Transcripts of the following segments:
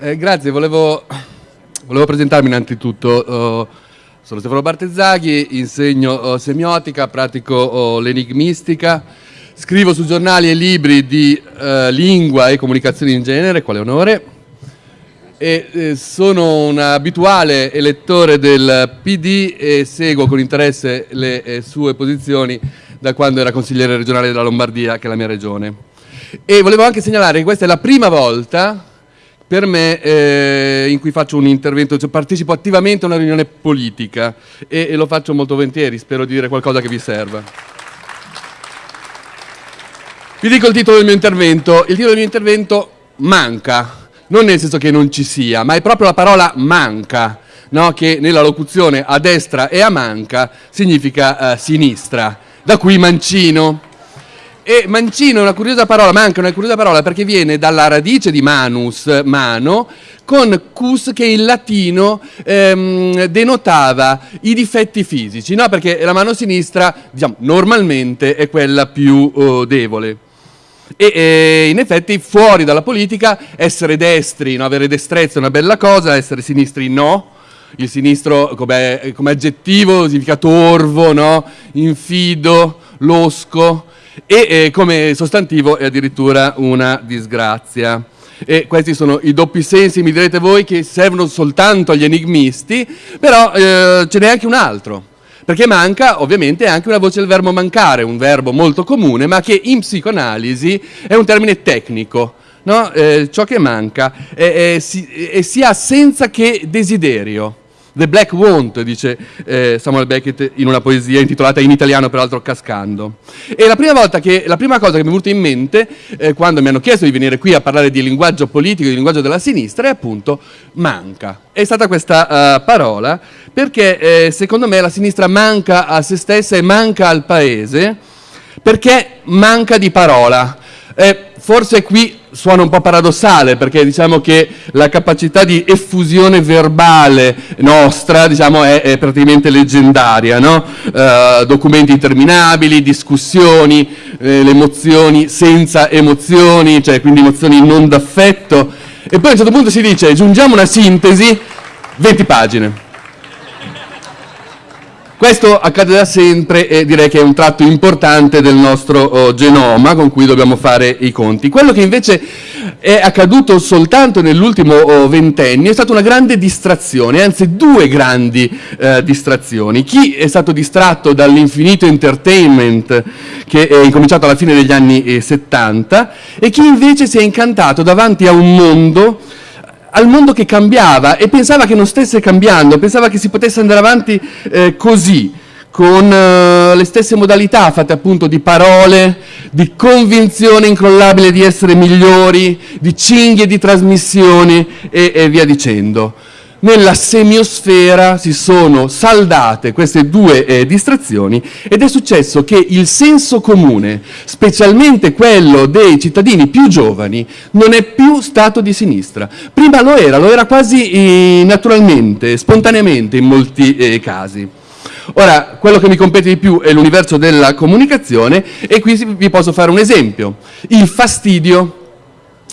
Eh, grazie, volevo, volevo, presentarmi innanzitutto. Uh, sono Stefano Bartezzaghi, insegno uh, semiotica, pratico uh, l'enigmistica, scrivo su giornali e libri di lingua e comunicazione in genere, quale onore, e eh, sono un abituale elettore del PD e seguo con interesse le eh, sue posizioni da quando era consigliere regionale della Lombardia, che è la mia regione. E volevo anche segnalare che questa è la prima volta per me eh, in cui faccio un intervento, cioè partecipo attivamente a una riunione politica e, e lo faccio molto volentieri, spero di dire qualcosa che vi serva. Vi dico il titolo del mio intervento. Il titolo del mio intervento manca, non nel senso che non ci sia, ma è proprio la parola manca, no? che nella locuzione a destra e a manca significa uh, sinistra, da qui mancino. E mancino è una curiosa parola, manca una curiosa parola perché viene dalla radice di manus, mano, con cus che in latino ehm, denotava i difetti fisici, no? perché la mano sinistra diciamo, normalmente è quella più oh, debole. E, e, in effetti fuori dalla politica essere destri, no? avere destrezza è una bella cosa, essere sinistri no. Il sinistro come, come aggettivo significa torvo, no? infido, losco e eh, come sostantivo è addirittura una disgrazia. E questi sono i doppi sensi, mi direte voi, che servono soltanto agli enigmisti, però eh, ce n'è anche un altro. Perché manca ovviamente anche una voce del verbo mancare, un verbo molto comune, ma che in psicoanalisi è un termine tecnico. No? Eh, ciò che manca è, è, è, si ha senza che desiderio. The Black Want, dice eh, Samuel Beckett in una poesia intitolata in italiano, peraltro Cascando. E la prima, che, la prima cosa che mi è venuta in mente, eh, quando mi hanno chiesto di venire qui a parlare di linguaggio politico, di linguaggio della sinistra, è appunto manca. È stata questa uh, parola perché eh, secondo me la sinistra manca a se stessa e manca al paese perché manca di parola. Eh, forse qui suona un po' paradossale perché diciamo che la capacità di effusione verbale nostra diciamo, è, è, praticamente leggendaria, no? uh, documenti interminabili, discussioni, eh, le emozioni senza emozioni, cioè quindi emozioni non d'affetto e poi a un certo punto si dice aggiungiamo una sintesi, 20 pagine. Questo accade da sempre e direi che è un tratto importante del nostro oh, genoma con cui dobbiamo fare i conti. Quello che invece è accaduto soltanto nell'ultimo oh, ventennio è stata una grande distrazione, anzi due grandi eh, distrazioni. Chi è stato distratto dall'infinito entertainment che è incominciato alla fine degli anni eh, 70 e chi invece si è incantato davanti a un mondo al mondo che cambiava e pensava che non stesse cambiando, pensava che si potesse andare avanti eh, così, con eh, le stesse modalità fatte appunto di parole, di convinzione incrollabile di essere migliori, di cinghie di trasmissioni e, e via dicendo nella semiosfera si sono saldate queste due eh, distrazioni ed è successo che il senso comune, specialmente quello dei cittadini più giovani, non è più stato di sinistra. Prima lo era, lo era quasi eh, naturalmente, spontaneamente in molti eh, casi. Ora, quello che mi compete di più è l'universo della comunicazione e qui vi posso fare un esempio. Il fastidio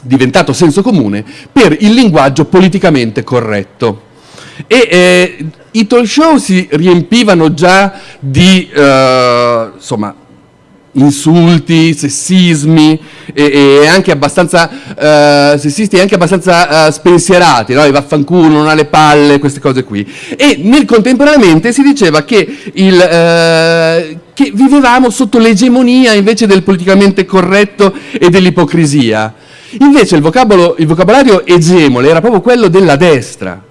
diventato senso comune per il linguaggio politicamente corretto. E eh, i talk show si riempivano già di eh, insomma, insulti, sessismi e, e, anche abbastanza uh, sessisti e anche abbastanza uh, spensierati, no? I vaffanculo, non ha le palle, queste cose qui. E nel contemporaneamente si diceva che, il, uh, che vivevamo sotto l'egemonia invece del politicamente corretto e dell'ipocrisia. Invece il, il vocabolario egemone era proprio quello della destra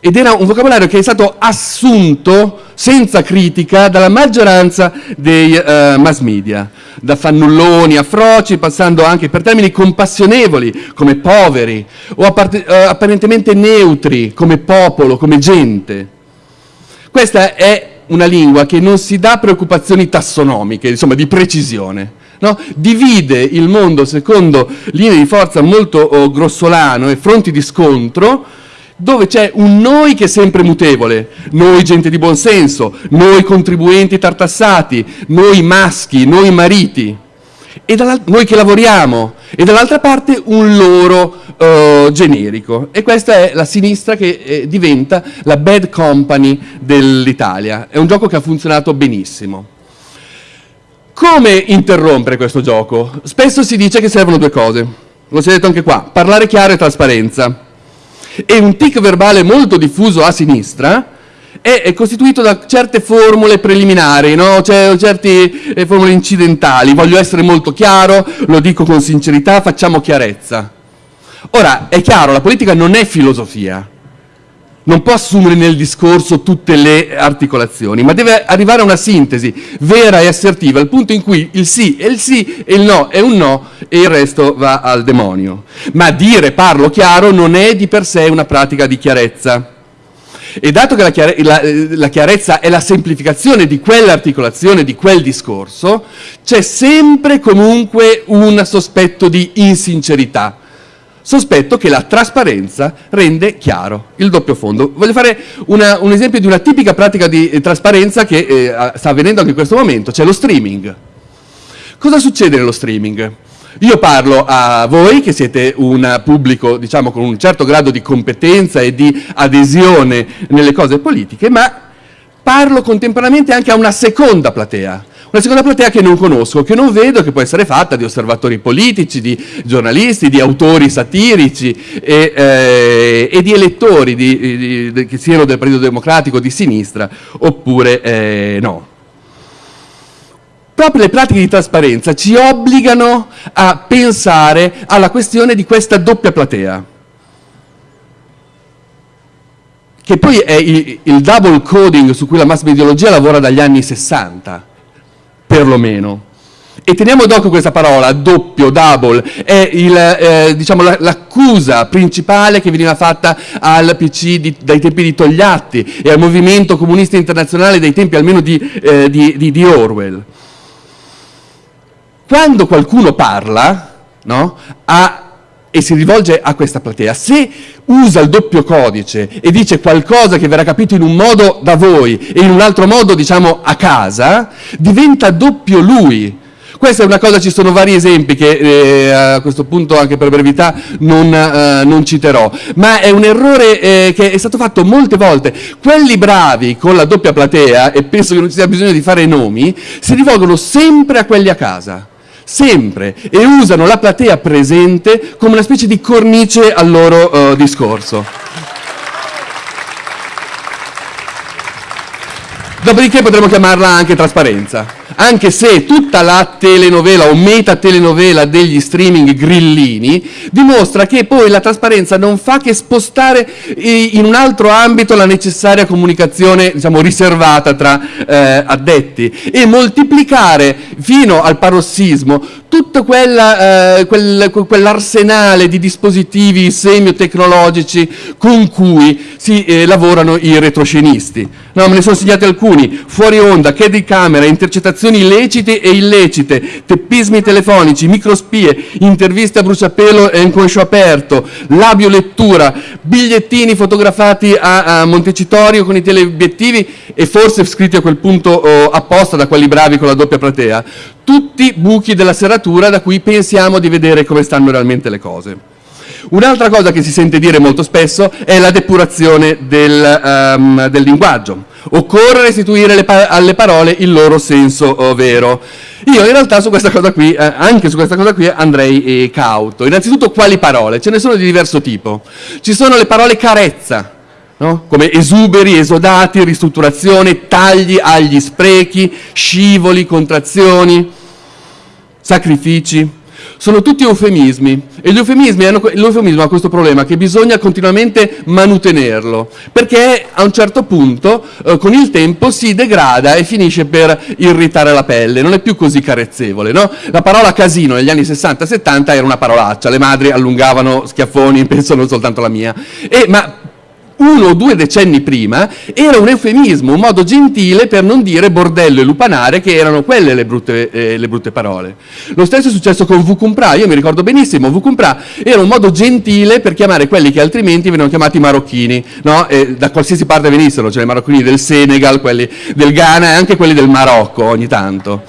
ed era un vocabolario che è stato assunto senza critica dalla maggioranza dei uh, mass media, da fannulloni a froci, passando anche per termini compassionevoli come poveri o uh, apparentemente neutri come popolo, come gente. Questa è una lingua che non si dà preoccupazioni tassonomiche, insomma di precisione. No? Divide il mondo secondo linee di forza molto oh, grossolano e fronti di scontro dove c'è un noi che è sempre mutevole, noi gente di buon senso, noi contribuenti tartassati, noi maschi, noi mariti. E noi che lavoriamo, e dall'altra parte un loro uh, generico. E questa è la sinistra che eh, diventa la bad company dell'Italia. È un gioco che ha funzionato benissimo. Come interrompere questo gioco? Spesso si dice che servono due cose. Lo si è detto anche qua, parlare chiaro e trasparenza. E un tic verbale molto diffuso a sinistra è costituito da certe formule preliminari, no? cioè, certe eh, formule incidentali. Voglio essere molto chiaro, lo dico con sincerità, facciamo chiarezza. Ora, è chiaro, la politica non è filosofia, non può assumere nel discorso tutte le articolazioni, ma deve arrivare a una sintesi vera e assertiva, al punto in cui il sì è il sì e il no è un no e il resto va al demonio. Ma dire parlo chiaro non è di per sé una pratica di chiarezza. E dato che la, chiare la, la chiarezza è la semplificazione di quell'articolazione, di quel discorso, c'è sempre comunque un sospetto di insincerità. Sospetto che la trasparenza rende chiaro il doppio fondo. Voglio fare una, un esempio di una tipica pratica di eh, trasparenza che eh, sta avvenendo anche in questo momento, c'è lo streaming. Cosa succede nello streaming? Io parlo a voi che siete un pubblico diciamo, con un certo grado di competenza e di adesione nelle cose politiche, ma parlo contemporaneamente anche a una seconda platea, una seconda platea che non conosco, che non vedo, che può essere fatta di osservatori politici, di giornalisti, di autori satirici e, eh, e di elettori di, di, di, che siano del Partito Democratico di sinistra oppure eh, no. Proprio le pratiche di trasparenza ci obbligano a pensare alla questione di questa doppia platea, che poi è il, il double coding su cui la mass mediologia lavora dagli anni 60, perlomeno. E teniamo d'occhio questa parola, doppio, double, è eh, diciamo, l'accusa la, principale che veniva fatta al PC di, dai tempi di Togliatti e al movimento comunista internazionale dai tempi almeno di, eh, di, di Orwell. Quando qualcuno parla no, a, e si rivolge a questa platea, se usa il doppio codice e dice qualcosa che verrà capito in un modo da voi e in un altro modo diciamo a casa, diventa doppio lui. Questa è una cosa, ci sono vari esempi che eh, a questo punto anche per brevità non, eh, non citerò, ma è un errore eh, che è stato fatto molte volte. Quelli bravi con la doppia platea, e penso che non ci sia bisogno di fare nomi, si rivolgono sempre a quelli a casa sempre, e usano la platea presente come una specie di cornice al loro uh, discorso. Dopodiché potremmo chiamarla anche trasparenza anche se tutta la telenovela o metatelenovela degli streaming grillini dimostra che poi la trasparenza non fa che spostare in un altro ambito la necessaria comunicazione diciamo, riservata tra eh, addetti e moltiplicare fino al parossismo tutto quella, eh, quel, quell'arsenale di dispositivi semiotecnologici con cui si eh, lavorano i retroscenisti. No, me ne sono segnati alcuni, fuori onda, che di camera, intercettazioni illecite e illecite, teppismi telefonici, microspie, interviste a bruciapelo e inconscio aperto, labiolettura, bigliettini fotografati a, a Montecitorio con i teleobiettivi e forse scritti a quel punto oh, apposta da quelli bravi con la doppia platea tutti buchi della serratura da cui pensiamo di vedere come stanno realmente le cose. Un'altra cosa che si sente dire molto spesso è la depurazione del, um, del linguaggio. Occorre restituire pa alle parole il loro senso oh, vero. Io in realtà su questa cosa qui, eh, anche su questa cosa qui andrei eh, cauto. Innanzitutto quali parole? Ce ne sono di diverso tipo. Ci sono le parole carezza, no? come esuberi, esodati, ristrutturazione, tagli agli sprechi, scivoli, contrazioni sacrifici, sono tutti eufemismi e hanno, l'eufemismo ha questo problema che bisogna continuamente manutenerlo perché a un certo punto eh, con il tempo si degrada e finisce per irritare la pelle, non è più così carezzevole. No? La parola casino negli anni 60-70 era una parolaccia, le madri allungavano schiaffoni, penso non soltanto la mia, e, ma uno o due decenni prima era un eufemismo, un modo gentile per non dire bordello e lupanare che erano quelle le brutte, eh, le brutte parole. Lo stesso è successo con Vucumpra, io mi ricordo benissimo, Vucumpra era un modo gentile per chiamare quelli che altrimenti venivano chiamati marocchini, no? da qualsiasi parte venissero, cioè i marocchini del Senegal, quelli del Ghana e anche quelli del Marocco ogni tanto.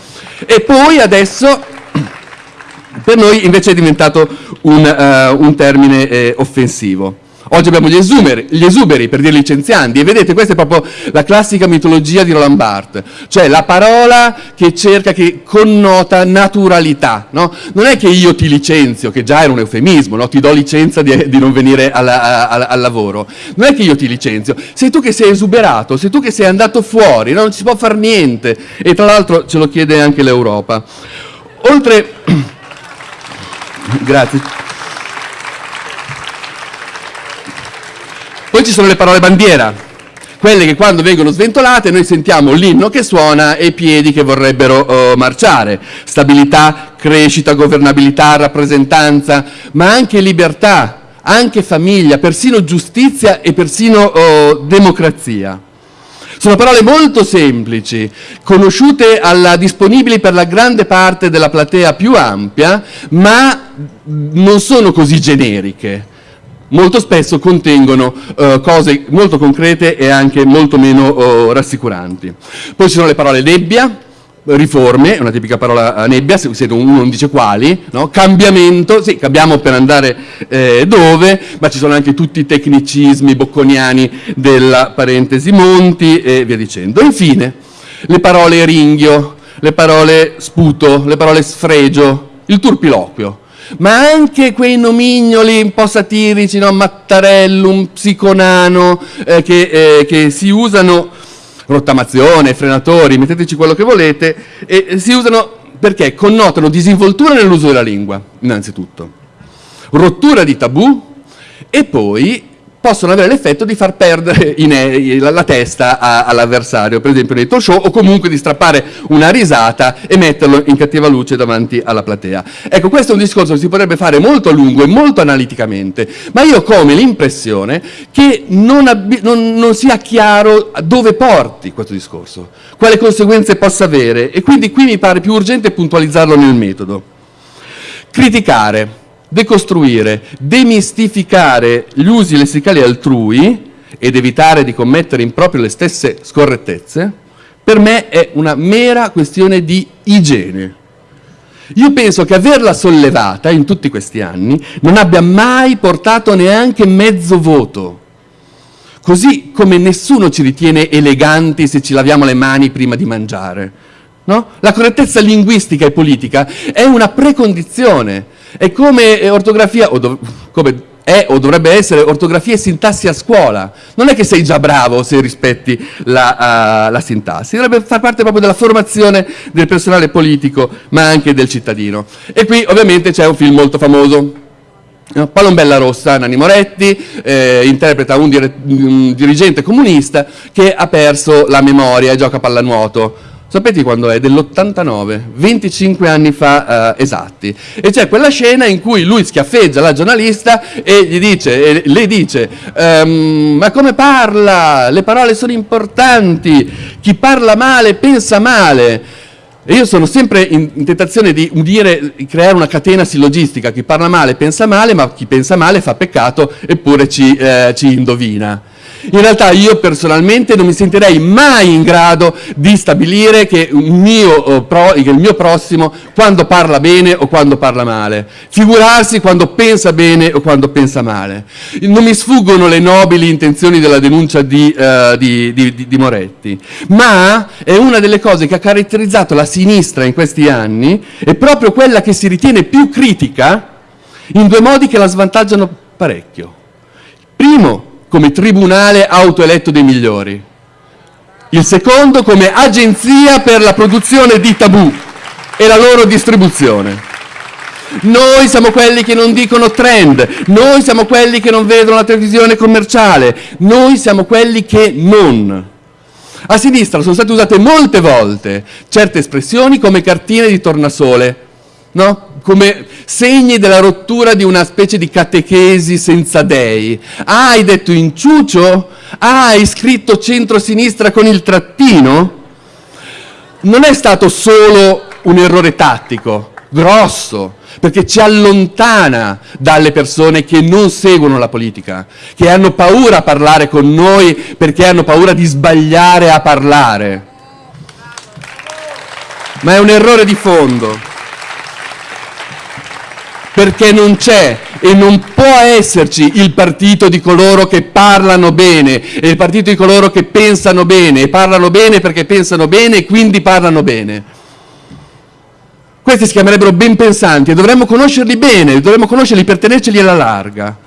E poi adesso Per noi invece è diventato un, uh, un termine eh, offensivo. Oggi abbiamo gli esuberi, gli esuberi, per dire licenzianti, e vedete questa è proprio la classica mitologia di Roland Barthes, cioè la parola che cerca, che connota naturalità, no? Non è che io ti licenzio, che già era un eufemismo, no? ti do licenza di, di non venire alla, a, al lavoro, non è che io ti licenzio, sei tu che sei esuberato, sei tu che sei andato fuori, no? non si può fare niente, e tra l'altro ce lo chiede anche l'Europa. Oltre... Grazie. Poi ci sono le parole bandiera, quelle che quando vengono sventolate noi sentiamo l'inno che suona e i piedi che vorrebbero uh, marciare. Stabilità, crescita, governabilità, rappresentanza, ma anche libertà, anche famiglia, persino giustizia e persino uh, democrazia. Sono parole molto semplici, conosciute alla, disponibili per la grande parte della platea più ampia, ma non sono così generiche molto spesso contengono uh, cose molto concrete e anche molto meno uh, rassicuranti. Poi ci sono le parole nebbia, riforme, una tipica parola nebbia, se uno non dice quali, no? cambiamento, sì, cambiamo per andare eh, dove, ma ci sono anche tutti i tecnicismi bocconiani della parentesi Monti e via dicendo. Infine, le parole ringhio, le parole sputo, le parole sfregio, il turpiloquio ma anche quei nomignoli un po' satirici, no? Mattarellum, Psiconano, eh, che, eh, che si usano, rottamazione, frenatori, metteteci quello che volete, e si usano perché connotano disinvoltura nell'uso della lingua, innanzitutto, rottura di tabù e poi possono avere l'effetto di far perdere la, la testa all'avversario, per esempio nei talk show, o comunque di strappare una risata e metterlo in cattiva luce davanti alla platea. Ecco, questo è un discorso che si potrebbe fare molto a lungo e molto analiticamente, ma io ho come l'impressione che non, non, non sia chiaro dove porti questo discorso, quale conseguenze possa avere, e quindi qui mi pare più urgente puntualizzarlo nel metodo. Criticare decostruire, demistificare gli usi lessicali altrui ed evitare di commettere in proprio le stesse scorrettezze, per me è una mera questione di igiene. Io penso che averla sollevata in tutti questi anni non abbia mai portato neanche mezzo voto. Così come nessuno ci ritiene eleganti se ci laviamo le mani prima di mangiare. No? La correttezza linguistica e politica è una precondizione è come eh, ortografia, o come è o dovrebbe essere ortografia e sintassi a scuola. Non è che sei già bravo se rispetti la, uh, la sintassi, dovrebbe far parte proprio della formazione del personale politico, ma anche del cittadino. E qui ovviamente c'è un film molto famoso, Palombella Rossa, Nanni Moretti, eh, interpreta un, dire un, dirigente comunista che ha perso la memoria e gioca a pallanuoto. Sapete quando è? Dell'89, 25 anni fa eh, esatti. E c'è quella scena in cui lui schiaffeggia la giornalista e gli dice, e le dice, ehm, ma come parla? Le parole sono importanti, chi parla male pensa male. E io sono sempre in, in tentazione di dire, creare una catena sillogistica, chi parla male pensa male, ma chi pensa male fa peccato eppure ci, eh, ci indovina. In realtà io personalmente non mi sentirei mai in grado di stabilire che, mio, che, il mio prossimo quando parla bene o quando parla male. Figurarsi quando pensa bene o quando pensa male. Non mi sfuggono le nobili intenzioni della denuncia di, uh, di, di, di Moretti, ma è una delle cose che ha caratterizzato la sinistra in questi anni, è proprio quella che si ritiene più critica in due modi che la svantaggiano parecchio. Primo, come tribunale autoeletto dei migliori. Il secondo come agenzia per la produzione di tabù e la loro distribuzione. Noi siamo quelli che non dicono trend, noi siamo quelli che non vedono la televisione commerciale, noi siamo quelli che non. A sinistra sono state usate molte volte certe espressioni come cartine di tornasole, no? come segni della rottura di una specie di catechesi senza dei. Ah, hai detto inciucio? Ah, hai scritto centro-sinistra con il trattino? Non è stato solo un errore tattico, grosso, perché ci allontana dalle persone che non seguono la politica, che hanno paura a parlare con noi perché hanno paura di sbagliare a parlare. Ma è un errore di fondo. Perché non c'è e non può esserci il partito di coloro che parlano bene e il partito di coloro che pensano bene e parlano bene perché pensano bene e quindi parlano bene. Questi si chiamerebbero ben pensanti e dovremmo conoscerli bene, dovremmo conoscerli per tenerceli alla larga.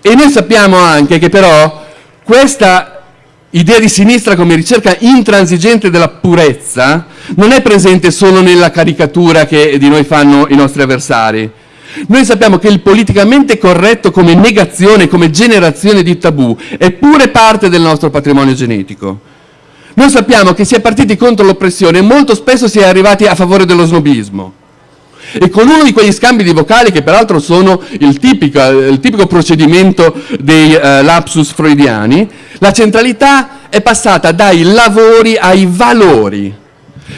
E noi sappiamo anche che però questa idea di sinistra come ricerca intransigente della purezza non è presente solo nella caricatura che di noi fanno i nostri avversari. Noi sappiamo che il politicamente corretto come negazione, come generazione di tabù, è pure parte del nostro patrimonio genetico. Noi sappiamo che si è partiti contro l'oppressione e molto spesso si è arrivati a favore dello snobismo. E con uno di quegli scambi di vocali, che peraltro sono il tipico, il tipico procedimento dei uh, lapsus freudiani, la centralità è passata dai lavori ai valori.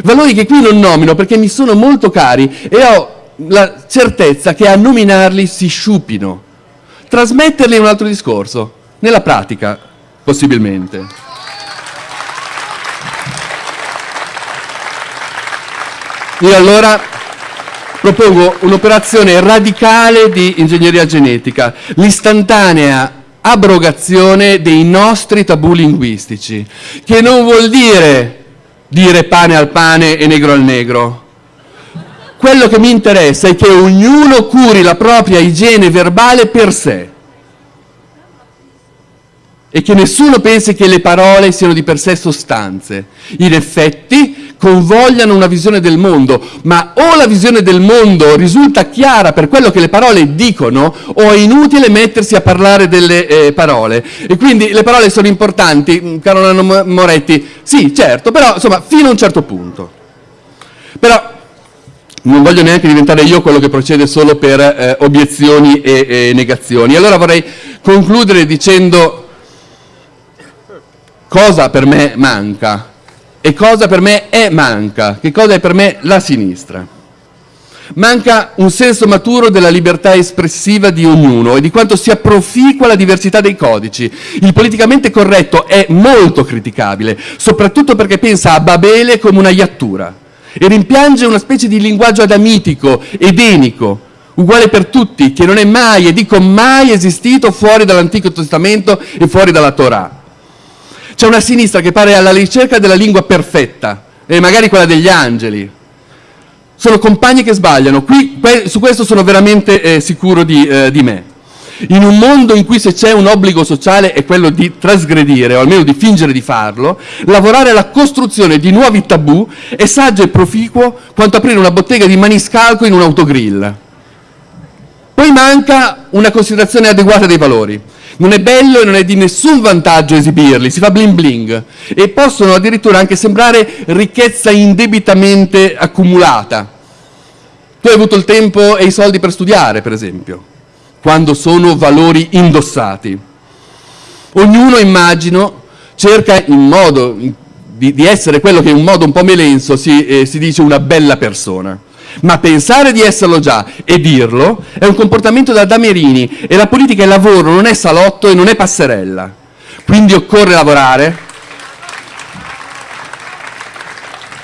Valori che qui non nomino perché mi sono molto cari e ho la certezza che a nominarli si sciupino. Trasmetterli è un altro discorso, nella pratica possibilmente. Io allora propongo un'operazione radicale di ingegneria genetica, l'istantanea abrogazione dei nostri tabù linguistici, che non vuol dire dire pane al pane e negro al negro. Quello che mi interessa è che ognuno curi la propria igiene verbale per sé e che nessuno pensi che le parole siano di per sé sostanze. In effetti convogliano una visione del mondo, ma o la visione del mondo risulta chiara per quello che le parole dicono o è inutile mettersi a parlare delle eh, parole. E quindi le parole sono importanti, mm, caro Nano Moretti? Sì, certo, però insomma fino a un certo punto. Però non voglio neanche diventare io quello che procede solo per eh, obiezioni e, e negazioni. Allora vorrei concludere dicendo cosa per me manca e cosa per me è manca, che cosa è per me la sinistra. Manca un senso maturo della libertà espressiva di ognuno e di quanto sia proficua la diversità dei codici. Il politicamente corretto è molto criticabile, soprattutto perché pensa a Babele come una iattura e rimpiange una specie di linguaggio adamitico, edenico, uguale per tutti, che non è mai, e dico mai, esistito fuori dall'Antico Testamento e fuori dalla Torah. C'è una sinistra che pare alla ricerca della lingua perfetta, e magari quella degli angeli. Sono compagni che sbagliano, Qui, su questo sono veramente eh, sicuro di, eh, di me. In un mondo in cui se c'è un obbligo sociale è quello di trasgredire, o almeno di fingere di farlo, lavorare alla costruzione di nuovi tabù è saggio e proficuo quanto aprire una bottega di maniscalco in un autogrill. Poi manca una considerazione adeguata dei valori. Non è bello e non è di nessun vantaggio esibirli, si fa bling bling e possono addirittura anche sembrare ricchezza indebitamente accumulata. Tu hai avuto il tempo e i soldi per studiare, per esempio, quando sono valori indossati. Ognuno, immagino, cerca in modo di, di essere quello che in un modo un po' melenso si, eh, si dice una bella persona. Ma pensare di esserlo già e dirlo è un comportamento da damerini e la politica è lavoro, non è salotto e non è passerella. Quindi occorre lavorare.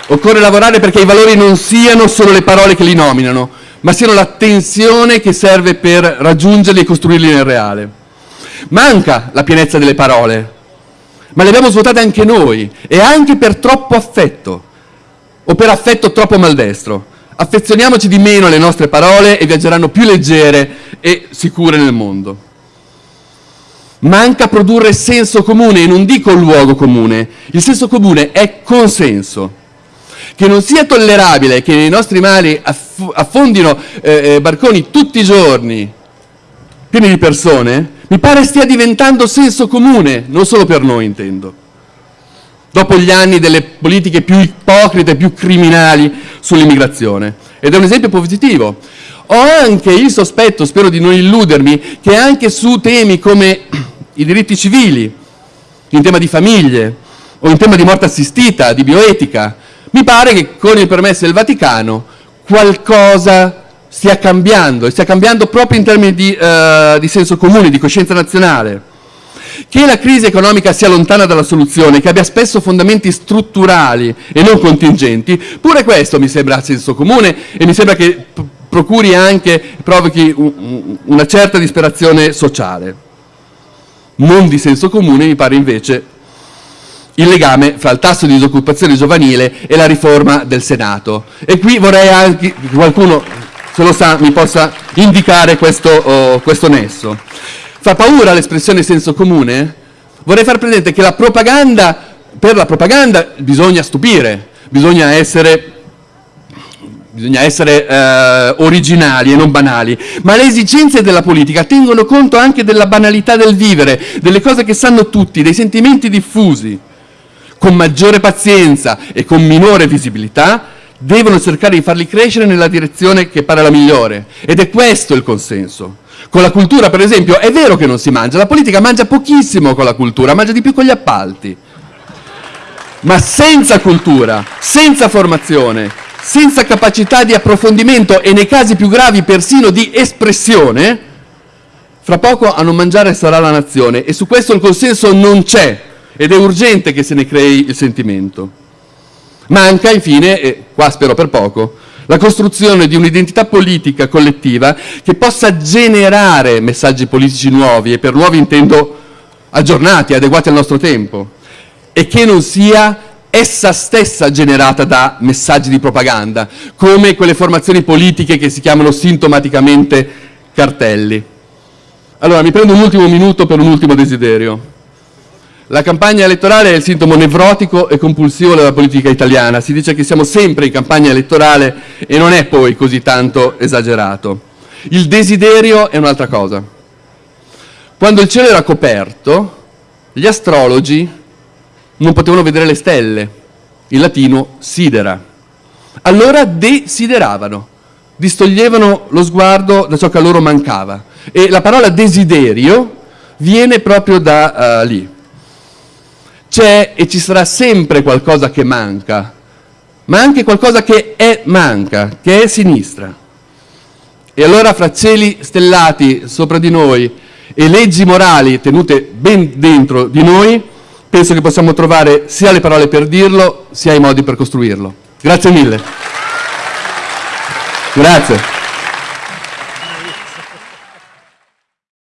Occorre lavorare perché i valori non siano solo le parole che li nominano, ma siano l'attenzione che serve per raggiungerli e costruirli nel reale. Manca la pienezza delle parole, ma le abbiamo svuotate anche noi e anche per troppo affetto o per affetto troppo maldestro. Affezioniamoci di meno alle nostre parole e viaggeranno più leggere e sicure nel mondo. Manca produrre senso comune e non dico luogo comune. Il senso comune è consenso. Che non sia tollerabile che nei nostri mari affondino eh, eh, barconi tutti i giorni pieni di persone, mi pare stia diventando senso comune, non solo per noi intendo dopo gli anni delle politiche più ipocrite, più criminali sull'immigrazione. Ed è un esempio positivo. Ho anche il sospetto, spero di non illudermi, che anche su temi come i diritti civili, in tema di famiglie o in tema di morte assistita, di bioetica, mi pare che con il permesso del Vaticano qualcosa stia cambiando, e stia cambiando proprio in termini di, uh, di senso comune, di coscienza nazionale. Che la crisi economica sia lontana dalla soluzione, che abbia spesso fondamenti strutturali e non contingenti, pure questo mi sembra senso comune e mi sembra che procuri anche, provochi una certa disperazione sociale. Non di senso comune mi pare invece il legame fra il tasso di disoccupazione giovanile e la riforma del Senato. E qui vorrei anche che qualcuno, se lo sa, mi possa indicare questo, oh, questo nesso. Fa paura l'espressione senso comune? Vorrei far presente che la propaganda, per la propaganda bisogna stupire, bisogna essere bisogna essere eh, originali e non banali, ma le esigenze della politica tengono conto anche della banalità del vivere, delle cose che sanno tutti, dei sentimenti diffusi. Con maggiore pazienza e con minore visibilità devono cercare di farli crescere nella direzione che pare la migliore. Ed è questo il consenso. Con la cultura, per esempio, è vero che non si mangia, la politica mangia pochissimo con la cultura, mangia di più con gli appalti. Ma senza cultura, senza formazione, senza capacità di approfondimento e nei casi più gravi persino di espressione, fra poco a non mangiare sarà la nazione e su questo il consenso non c'è ed è urgente che se ne crei il sentimento. Manca infine, e qua spero per poco, la costruzione di un'identità politica collettiva che possa generare messaggi politici nuovi e per nuovi intendo aggiornati, adeguati al nostro tempo e che non sia essa stessa generata da messaggi di propaganda, come quelle formazioni politiche che si chiamano sintomaticamente cartelli. Allora, mi prendo un ultimo minuto per un ultimo desiderio. La campagna elettorale è il sintomo nevrotico e compulsivo della politica italiana. Si dice che siamo sempre in campagna elettorale e non è poi così tanto esagerato. Il desiderio è un'altra cosa. Quando il cielo era coperto, gli astrologi non potevano vedere le stelle, in latino sidera. Allora desideravano, distoglievano lo sguardo da ciò che a loro mancava. E la parola desiderio viene proprio da uh, lì. C'è e ci sarà sempre qualcosa che manca, ma anche qualcosa che è manca, che è sinistra. E allora fra cieli stellati sopra di noi e leggi morali tenute ben dentro di noi, penso che possiamo trovare sia le parole per dirlo, sia i modi per costruirlo. Grazie mille. Grazie.